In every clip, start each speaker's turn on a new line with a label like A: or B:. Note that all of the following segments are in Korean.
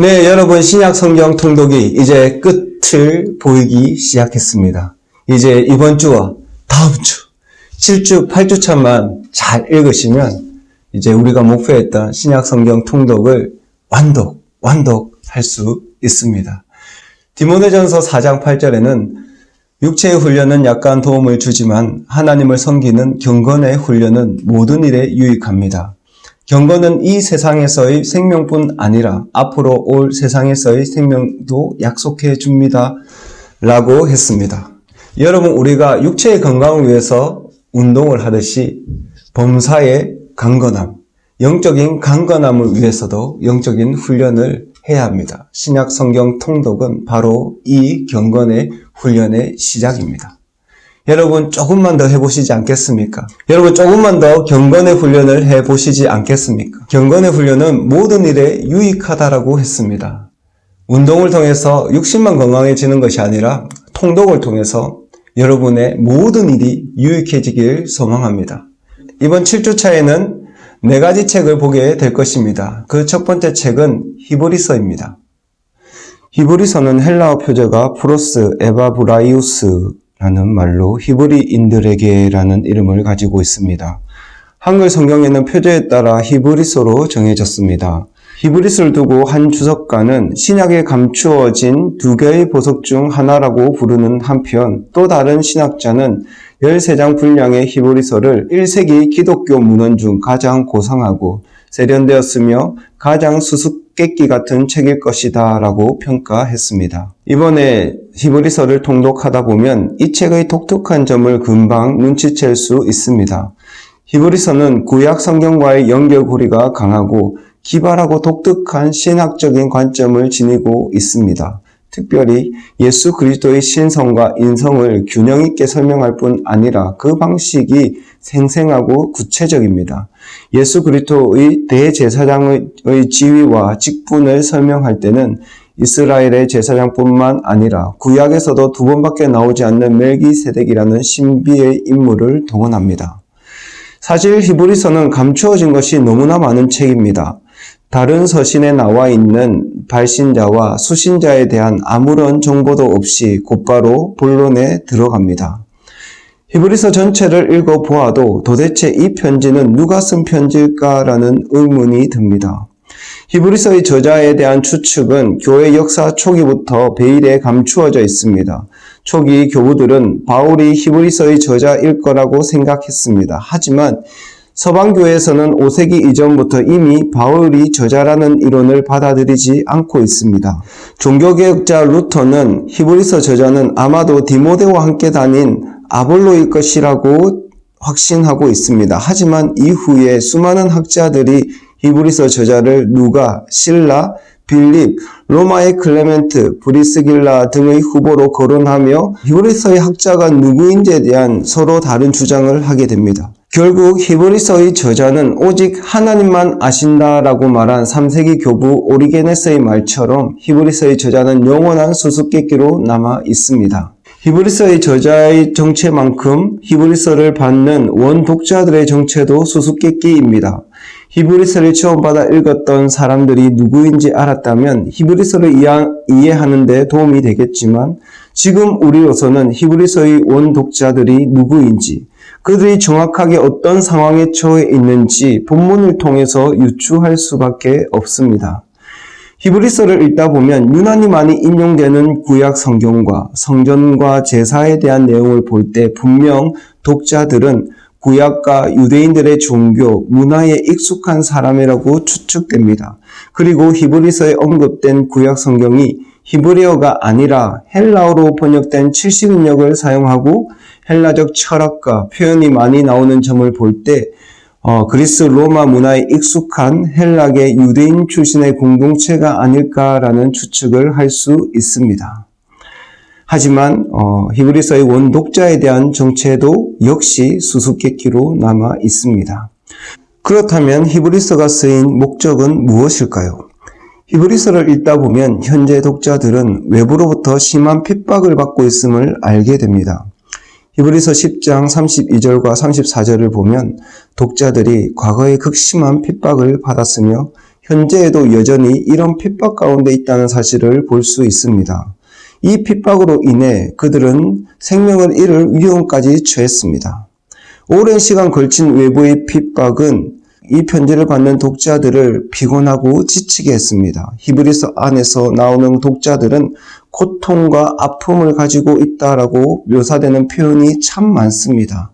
A: 네, 여러분 신약 성경 통독이 이제 끝을 보이기 시작했습니다. 이제 이번 주와 다음 주 7주, 8주 차만 잘 읽으시면 이제 우리가 목표했던 신약 성경 통독을 완독, 완독할 수 있습니다. 디모데전서 4장 8절에는 육체의 훈련은 약간 도움을 주지만 하나님을 섬기는 경건의 훈련은 모든 일에 유익합니다. 경건은 이 세상에서의 생명뿐 아니라 앞으로 올 세상에서의 생명도 약속해 줍니다. 라고 했습니다. 여러분, 우리가 육체의 건강을 위해서 운동을 하듯이 범사의 강건함, 영적인 강건함을 위해서도 영적인 훈련을 해야 합니다. 신약 성경 통독은 바로 이 경건의 훈련의 시작입니다. 여러분 조금만 더 해보시지 않겠습니까? 여러분 조금만 더 경건의 훈련을 해보시지 않겠습니까? 경건의 훈련은 모든 일에 유익하다라고 했습니다. 운동을 통해서 육신만 건강해지는 것이 아니라 통독을 통해서 여러분의 모든 일이 유익해지길 소망합니다. 이번 7주차에는 네 가지 책을 보게 될 것입니다. 그 첫 번째 책은 히브리서입니다. 히브리서는 헬라어 표제가 πρὸς Ἑβραίους 라는 말로 히브리인들에게라는 이름을 가지고 있습니다. 한글 성경에는 표제에 따라 히브리서로 정해졌습니다. 히브리스를 두고 한 주석가는 신약에 감추어진 두 개의 보석 중 하나라고 부르는 한편 또 다른 신학자는 13장 분량의 히브리서를 1세기 기독교 문헌 중 가장 고상하고 세련되었으며 가장 수수 께끼 같은 책일 것이다 라고 평가했습니다. 이번에 히브리서를 통독하다 보면 이 책의 독특한 점을 금방 눈치챌 수 있습니다. 히브리서는 구약 성경과의 연결고리가 강하고 기발하고 독특한 신학적인 관점을 지니고 있습니다. 특별히 예수 그리스도의 신성과 인성을 균형 있게 설명할 뿐 아니라 그 방식이 생생하고 구체적입니다. 예수 그리스도의 대제사장의 지위와 직분을 설명할 때는 이스라엘의 제사장뿐만 아니라 구약에서도 두 번밖에 나오지 않는 멜기세덱이라는 신비의 인물을 동원합니다. 사실 히브리서는 감추어진 것이 너무나 많은 책입니다. 다른 서신에 나와 있는 발신자와 수신자에 대한 아무런 정보도 없이 곧바로 본론에 들어갑니다. 히브리서 전체를 읽어보아도 도대체 이 편지는 누가 쓴 편지일까라는 의문이 듭니다. 히브리서의 저자에 대한 추측은 교회 역사 초기부터 베일에 감추어져 있습니다. 초기 교부들은 바울이 히브리서의 저자일 거라고 생각했습니다. 하지만 서방교회에서는 5세기 이전부터 이미 바울이 저자라는 이론을 받아들이지 않고 있습니다. 종교개혁자 루터는 히브리서 저자는 아마도 디모데와 함께 다닌 아볼로일 것이라고 확신하고 있습니다. 하지만 이후에 수많은 학자들이 히브리서 저자를 누가, 실라, 빌립, 로마의 클레멘트, 브리스길라 등의 후보로 거론하며 히브리서의 저자가 누구인지에 대한 서로 다른 주장을 하게 됩니다. 결국 히브리서의 저자는 오직 하나님만 아신다라고 말한 3세기 교부 오리게네스의 말처럼 히브리서의 저자는 영원한 수수께끼로 남아 있습니다. 히브리서의 저자의 정체만큼 히브리서를 받는 원독자들의 정체도 수수께끼입니다. 히브리서를 처음 받아 읽었던 사람들이 누구인지 알았다면 히브리서를 이해하는 데 도움이 되겠지만 지금 우리로서는 히브리서의 원독자들이 누구인지 그들이 정확하게 어떤 상황에 처해 있는지 본문을 통해서 유추할 수밖에 없습니다. 히브리서를 읽다 보면 유난히 많이 인용되는 구약 성경과 성전과 제사에 대한 내용을 볼 때 분명 독자들은 구약과 유대인들의 종교, 문화에 익숙한 사람이라고 추측됩니다. 그리고 히브리서에 언급된 구약 성경이 히브리어가 아니라 헬라어로 번역된 70인역을 사용하고 헬라적 철학과 표현이 많이 나오는 점을 볼때 어, 그리스 로마 문화에 익숙한 헬락의 유대인 출신의 공동체가 아닐까라는 추측을 할 수 있습니다. 하지만 어, 히브리서의 원독자에 대한 정체도 역시 수수께끼로 남아 있습니다. 그렇다면 히브리서가 쓰인 목적은 무엇일까요? 히브리서를 읽다 보면 현재 독자들은 외부로부터 심한 핍박을 받고 있음을 알게 됩니다. 히브리서 10장 32절과 34절을 보면 독자들이 과거에 극심한 핍박을 받았으며 현재에도 여전히 이런 핍박 가운데 있다는 사실을 볼 수 있습니다. 이 핍박으로 인해 그들은 생명을 잃을 위험까지 처했습니다. 오랜 시간 걸친 외부의 핍박은 이 편지를 받는 독자들을 피곤하고 지치게 했습니다. 히브리서 안에서 나오는 독자들은 고통과 아픔을 가지고 있다라고 묘사되는 표현이 참 많습니다.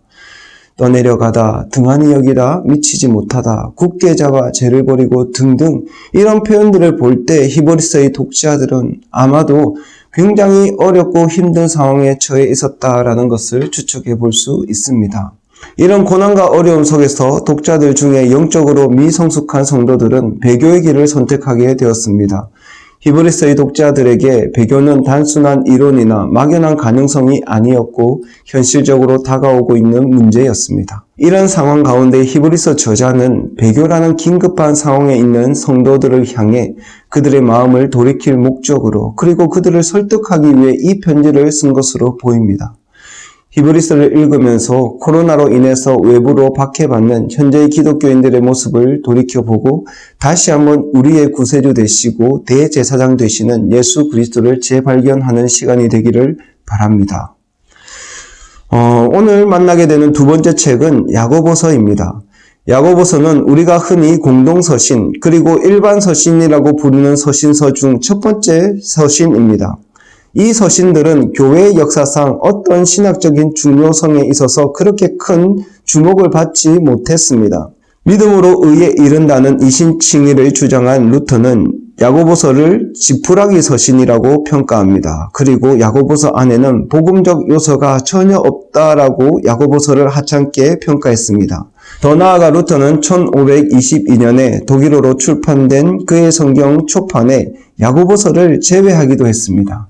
A: 떠내려가다, 등한히 여기다, 미치지 못하다, 굳게 잡아 죄를 버리고 등등 이런 표현들을 볼 때 히브리서의 독자들은 아마도 굉장히 어렵고 힘든 상황에 처해 있었다라는 것을 추측해 볼 수 있습니다. 이런 고난과 어려움 속에서 독자들 중에 영적으로 미성숙한 성도들은 배교의 길을 선택하게 되었습니다. 히브리서의 독자들에게 배교는 단순한 이론이나 막연한 가능성이 아니었고 현실적으로 다가오고 있는 문제였습니다. 이런 상황 가운데 히브리서 저자는 배교라는 긴급한 상황에 있는 성도들을 향해 그들의 마음을 돌이킬 목적으로 그리고 그들을 설득하기 위해 이 편지를 쓴 것으로 보입니다. 히브리서를 읽으면서 코로나로 인해서 외부로 박해받는 현재의 기독교인들의 모습을 돌이켜보고 다시 한번 우리의 구세주 되시고 대제사장 되시는 예수 그리스도를 재발견하는 시간이 되기를 바랍니다. 어, 오늘 만나게 되는 두 번째 책은 야고보서입니다. 야고보서는 우리가 흔히 공동서신 그리고 일반 서신이라고 부르는 서신서 중 첫 번째 서신입니다. 이 서신들은 교회의 역사상 어떤 신학적인 중요성에 있어서 그렇게 큰 주목을 받지 못했습니다. 믿음으로 의에 이른다는 이신칭의를 주장한 루터는 야고보서를 지푸라기 서신이라고 평가합니다. 그리고 야고보서 안에는 복음적 요소가 전혀 없다라고 야고보서를 하찮게 평가했습니다. 더 나아가 루터는 1522년에 독일어로 출판된 그의 성경 초판에 야고보서를 제외하기도 했습니다.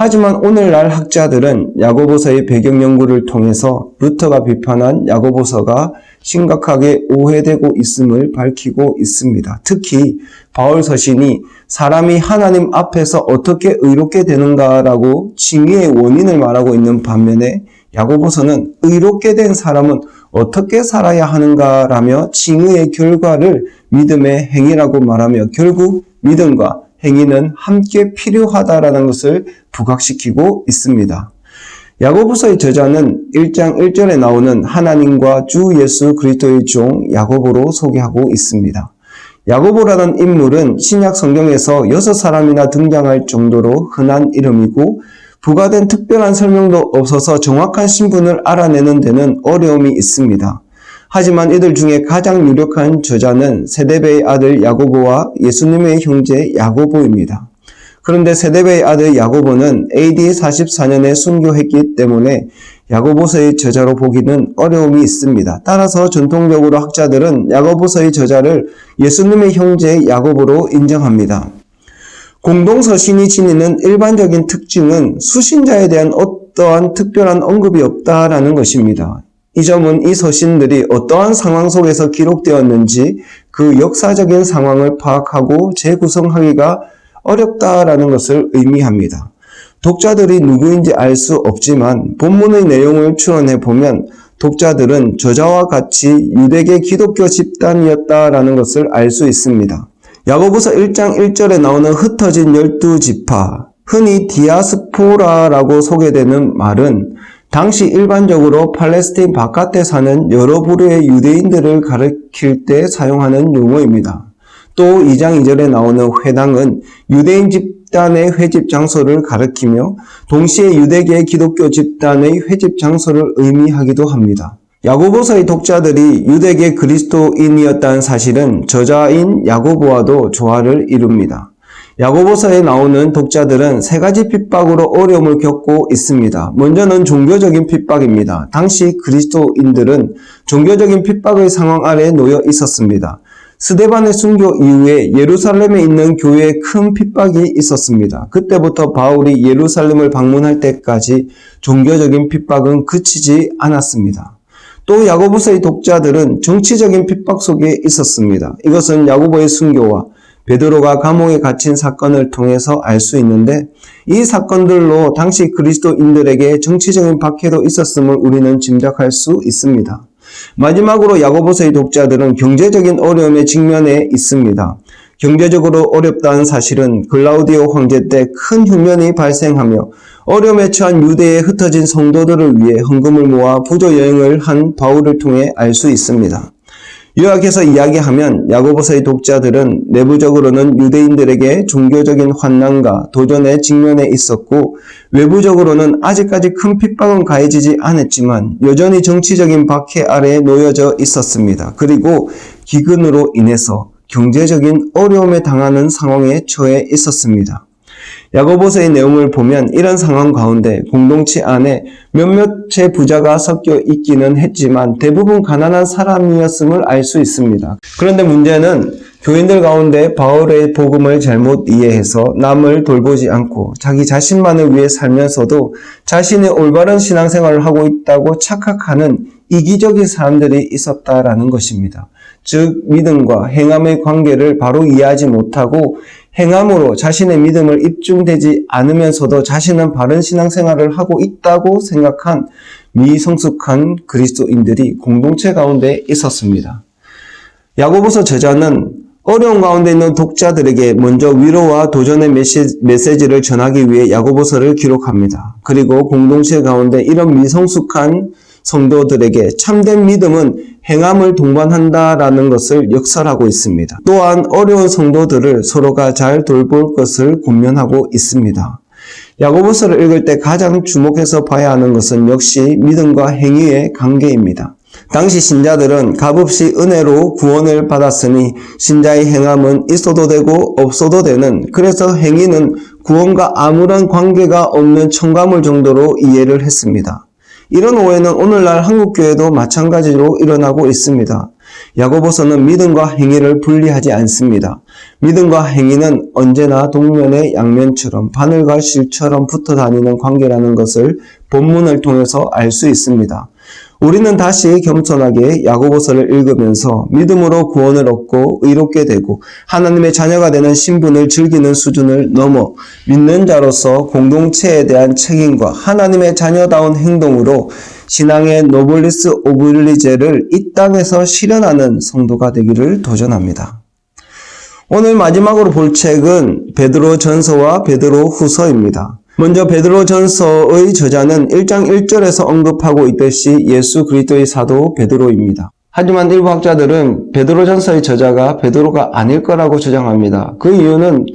A: 하지만 오늘날 학자들은 야고보서의 배경 연구를 통해서 루터가 비판한 야고보서가 심각하게 오해되고 있음을 밝히고 있습니다. 특히 바울 서신이 사람이 하나님 앞에서 어떻게 의롭게 되는가라고 징의의 원인을 말하고 있는 반면에 야고보서는 의롭게 된 사람은 어떻게 살아야 하는가라며 징의의 결과를 믿음의 행위라고 말하며 결국 믿음과 행위는 함께 필요하다라는 것을 부각시키고 있습니다. 야고보서의 저자는 1장 1절에 나오는 하나님과 주 예수 그리스도의 종 야고보로 소개하고 있습니다. 야고보라는 인물은 신약 성경에서 여섯 사람이나 등장할 정도로 흔한 이름이고 부과된 특별한 설명도 없어서 정확한 신분을 알아내는 데는 어려움이 있습니다. 하지만 이들 중에 가장 유력한 저자는 세데베의 아들 야고보와 예수님의 형제 야고보입니다. 그런데 세데베의 아들 야고보는 AD 44년에 순교했기 때문에 야고보서의 저자로 보기는 어려움이 있습니다. 따라서 전통적으로 학자들은 야고보서의 저자를 예수님의 형제 야고보로 인정합니다. 공동서신이 지니는 일반적인 특징은 수신자에 대한 어떠한 특별한 언급이 없다라는 것입니다. 이 점은 이 서신들이 어떠한 상황 속에서 기록되었는지 그 역사적인 상황을 파악하고 재구성하기가 어렵다라는 것을 의미합니다. 독자들이 누구인지 알 수 없지만 본문의 내용을 추론해 보면 독자들은 저자와 같이 유대계 기독교 집단이었다라는 것을 알 수 있습니다. 야고보서 1장 1절에 나오는 흩어진 열두 지파, 흔히 디아스포라라고 소개되는 말은 당시 일반적으로 팔레스타인 바깥에 사는 여러 부류의 유대인들을 가리킬 때 사용하는 용어입니다. 또 2장 2절에 나오는 회당은 유대인 집단의 회집 장소를 가리키며 동시에 유대계 기독교 집단의 회집 장소를 의미하기도 합니다. 야고보서의 독자들이 유대계 그리스도인이었다는 사실은 저자인 야고보와도 조화를 이룹니다. 야고보서에 나오는 독자들은 세 가지 핍박으로 어려움을 겪고 있습니다. 먼저는 종교적인 핍박입니다. 당시 그리스도인들은 종교적인 핍박의 상황 아래 놓여 있었습니다. 스데반의 순교 이후에 예루살렘에 있는 교회에 큰 핍박이 있었습니다. 그때부터 바울이 예루살렘을 방문할 때까지 종교적인 핍박은 그치지 않았습니다. 또 야고보서의 독자들은 정치적인 핍박 속에 있었습니다. 이것은 야고보의 순교와 베드로가 감옥에 갇힌 사건을 통해서 알 수 있는데 이 사건들로 당시 그리스도인들에게 정치적인 박해도 있었음을 우리는 짐작할 수 있습니다. 마지막으로 야고보서의 독자들은 경제적인 어려움에 직면해 있습니다. 경제적으로 어렵다는 사실은 글라우디오 황제 때 큰 흉년이 발생하며 어려움에 처한 유대에 흩어진 성도들을 위해 헌금을 모아 부조 여행을 한 바울을 통해 알 수 있습니다. 요약해서 이야기하면 야고보서의 독자들은 내부적으로는 유대인들에게 종교적인 환난과 도전에 직면해 있었고 외부적으로는 아직까지 큰 핍박은 가해지지 않았지만 여전히 정치적인 박해 아래에 놓여져 있었습니다. 그리고 기근으로 인해서 경제적인 어려움에 당하는 상황에 처해 있었습니다. 야고보서의 내용을 보면 이런 상황 가운데 공동체 안에 몇몇의 부자가 섞여 있기는 했지만 대부분 가난한 사람이었음을 알 수 있습니다. 그런데 문제는 교인들 가운데 바울의 복음을 잘못 이해해서 남을 돌보지 않고 자기 자신만을 위해 살면서도 자신의 올바른 신앙생활을 하고 있다고 착각하는 이기적인 사람들이 있었다라는 것입니다. 즉 믿음과 행함의 관계를 바로 이해하지 못하고 행함으로 자신의 믿음을 입증되지 않으면서도 자신은 바른 신앙생활을 하고 있다고 생각한 미성숙한 그리스도인들이 공동체 가운데 있었습니다. 야고보서 저자는 어려운 가운데 있는 독자들에게 먼저 위로와 도전의 메시지를 전하기 위해 야고보서를 기록합니다. 그리고 공동체 가운데 이런 미성숙한 성도들에게 참된 믿음은 행함을 동반한다라는 것을 역설하고 있습니다. 또한 어려운 성도들을 서로가 잘 돌볼 것을 권면하고 있습니다. 야고보서를 읽을 때 가장 주목해서 봐야 하는 것은 역시 믿음과 행위의 관계입니다. 당시 신자들은 값없이 은혜로 구원을 받았으니 신자의 행함은 있어도 되고 없어도 되는 그래서 행위는 구원과 아무런 관계가 없는 청가물 정도로 이해를 했습니다. 이런 오해는 오늘날 한국교회도 마찬가지로 일어나고 있습니다. 야고보서는 믿음과 행위를 분리하지 않습니다. 믿음과 행위는 언제나 동면의 양면처럼 바늘과 실처럼 붙어 다니는 관계라는 것을 본문을 통해서 알 수 있습니다. 우리는 다시 겸손하게 야고보서를 읽으면서 믿음으로 구원을 얻고 의롭게 되고 하나님의 자녀가 되는 신분을 즐기는 수준을 넘어 믿는 자로서 공동체에 대한 책임과 하나님의 자녀다운 행동으로 신앙의 노블리스 오블리제를 이 땅에서 실현하는 성도가 되기를 도전합니다. 오늘 마지막으로 볼 책은 베드로 전서와 베드로 후서입니다. 먼저 베드로 전서의 저자는 1장 1절에서 언급하고 있듯이 예수 그리스도의 사도 베드로입니다. 하지만 일부 학자들은 베드로 전서의 저자가 베드로가 아닐 거라고 주장합니다. 그 이유는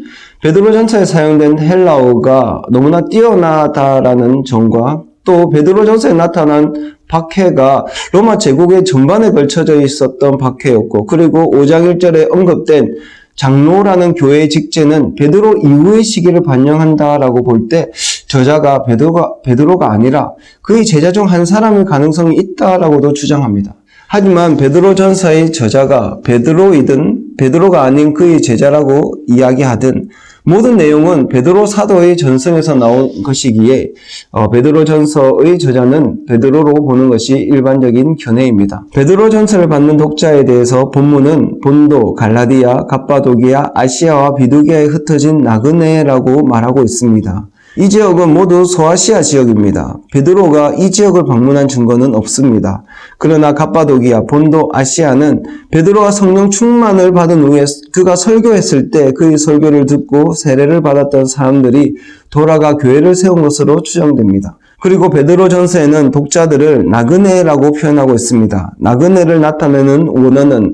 A: 베드로 전서에 사용된 헬라어가 너무나 뛰어나다라는 점과 또 베드로 전서에 나타난 박해가 로마 제국의 전반에 걸쳐져 있었던 박해였고 그리고 5장 1절에 언급된 장로라는 교회의 직제는 베드로 이후의 시기를 반영한다라고 볼 때 저자가 베드로가, 베드로가 아니라 그의 제자 중 한 사람일 가능성이 있다라고도 주장합니다. 하지만 베드로 전서의 저자가 베드로이든 베드로가 아닌 그의 제자라고 이야기하든 모든 내용은 베드로 사도의 전성에서 나온 것이기에 어, 베드로 전서의 저자는 베드로로 보는 것이 일반적인 견해입니다. 베드로 전서를 받는 독자에 대해서 본문은 본도, 갈라디아, 갑바도기아, 아시아와 비두기아에 흩어진 나그네라고 말하고 있습니다. 이 지역은 모두 소아시아 지역입니다. 베드로가 이 지역을 방문한 증거는 없습니다. 그러나 갑바도기아, 본도 아시아는 베드로가 성령 충만을 받은 후에 그가 설교했을 때 그의 설교를 듣고 세례를 받았던 사람들이 돌아가 교회를 세운 것으로 추정됩니다. 그리고 베드로 전서에는 독자들을 나그네라고 표현하고 있습니다. 나그네를 나타내는 원어는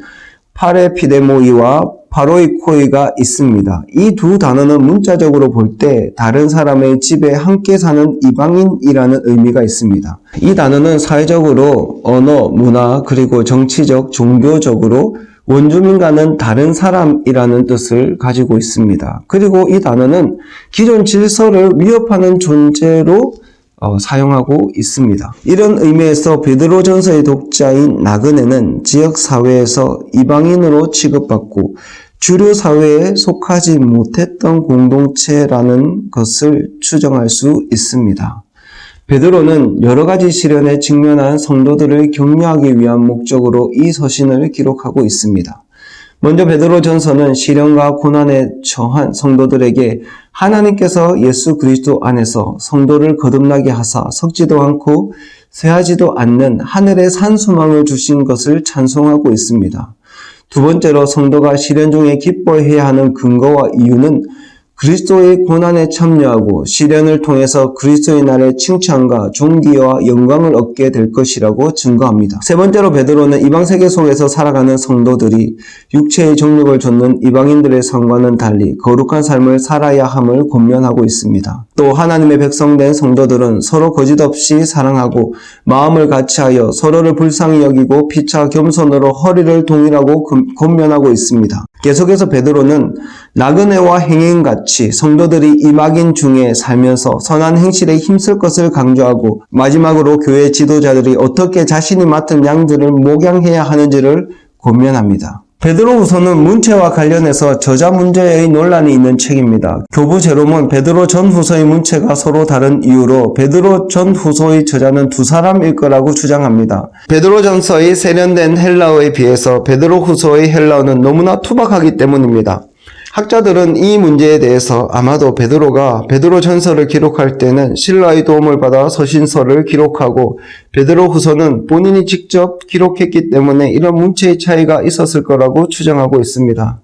A: 파레피데모이와 바로이코이가 있습니다. 이 두 단어는 문자적으로 볼 때 다른 사람의 집에 함께 사는 이방인이라는 의미가 있습니다. 이 단어는 사회적으로 언어, 문화, 그리고 정치적, 종교적으로 원주민과는 다른 사람이라는 뜻을 가지고 있습니다. 그리고 이 단어는 기존 질서를 위협하는 존재로 어, 사용하고 있습니다. 이런 의미에서 베드로 전서의 독자인 나그네는 지역 사회에서 이방인으로 취급받고 주류 사회에 속하지 못했던 공동체라는 것을 추정할 수 있습니다. 베드로는 여러 가지 시련에 직면한 성도들을 격려하기 위한 목적으로 이 서신을 기록하고 있습니다. 먼저 베드로 전서는 시련과 고난에 처한 성도들에게 하나님께서 예수 그리스도 안에서 성도를 거듭나게 하사 섞지도 않고 쇠하지도 않는 하늘의 산소망을 주신 것을 찬송하고 있습니다. 두 번째로 성도가 시련 중에 기뻐해야 하는 근거와 이유는 그리스도의 고난에 참여하고 시련을 통해서 그리스도의 날에 칭찬과 존귀와 영광을 얻게 될 것이라고 증거합니다. 세 번째로 베드로는 이방 세계 속에서 살아가는 성도들이 육체의 정욕을 좇는 이방인들의 삶과는 달리 거룩한 삶을 살아야 함을 권면하고 있습니다. 또 하나님의 백성된 성도들은 서로 거짓 없이 사랑하고 마음을 같이하여 서로를 불쌍히 여기고 피차 겸손으로 허리를 동일하고 금- 권면하고 있습니다. 계속해서 베드로는 나그네와 행인같이 성도들이 이막인 중에 살면서 선한 행실에 힘쓸 것을 강조하고 마지막으로 교회 지도자들이 어떻게 자신이 맡은 양들을 목양해야 하는지를 권면합니다. 베드로후서는 문체와 관련해서 저자 문제의 논란이 있는 책입니다. 교부 제롬은 베드로 전후서의 문체가 서로 다른 이유로 베드로 전후서의 저자는 두 사람일 거라고 주장합니다. 베드로 전서의 세련된 헬라어에 비해서 베드로 후서의 헬라어는 너무나 투박하기 때문입니다. 학자들은 이 문제에 대해서 아마도 베드로가 베드로 전서를 기록할 때는 신라의 도움을 받아 서신서를 기록하고 베드로 후서는 본인이 직접 기록했기 때문에 이런 문체의 차이가 있었을 거라고 추정하고 있습니다.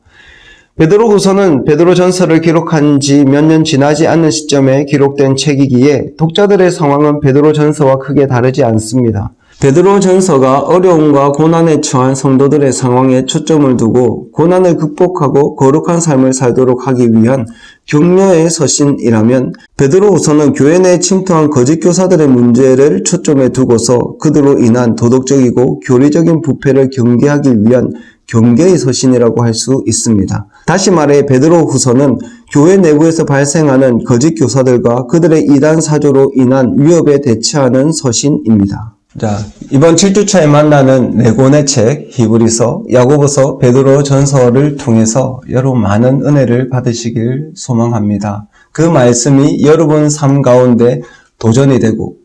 A: 베드로 후서는 베드로 전서를 기록한 지 몇 년 지나지 않는 시점에 기록된 책이기에 독자들의 상황은 베드로 전서와 크게 다르지 않습니다. 베드로 전서가 어려움과 고난에 처한 성도들의 상황에 초점을 두고 고난을 극복하고 거룩한 삶을 살도록 하기 위한 격려의 서신이라면 베드로 후서는 교회 내에 침투한 거짓 교사들의 문제를 초점에 두고서 그들로 인한 도덕적이고 교리적인 부패를 경계하기 위한 경계의 서신이라고 할 수 있습니다. 다시 말해 베드로 후서는 교회 내부에서 발생하는 거짓 교사들과 그들의 이단 사조로 인한 위협에 대처하는 서신입니다. 자, 이번 7주차에 만나는 네 권의 책, 히브리서, 야고보서, 베드로 전서를 통해서 여러분 많은 은혜를 받으시길 소망합니다. 그 말씀이 여러분 삶 가운데 도전이 되고,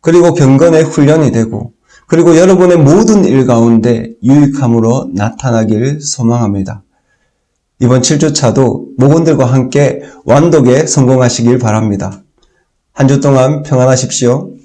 A: 그리고 경건의 훈련이 되고, 그리고 여러분의 모든 일 가운데 유익함으로 나타나길 소망합니다. 이번 7주차도 목원들과 함께 완독에 성공하시길 바랍니다. 한 주 동안 평안하십시오.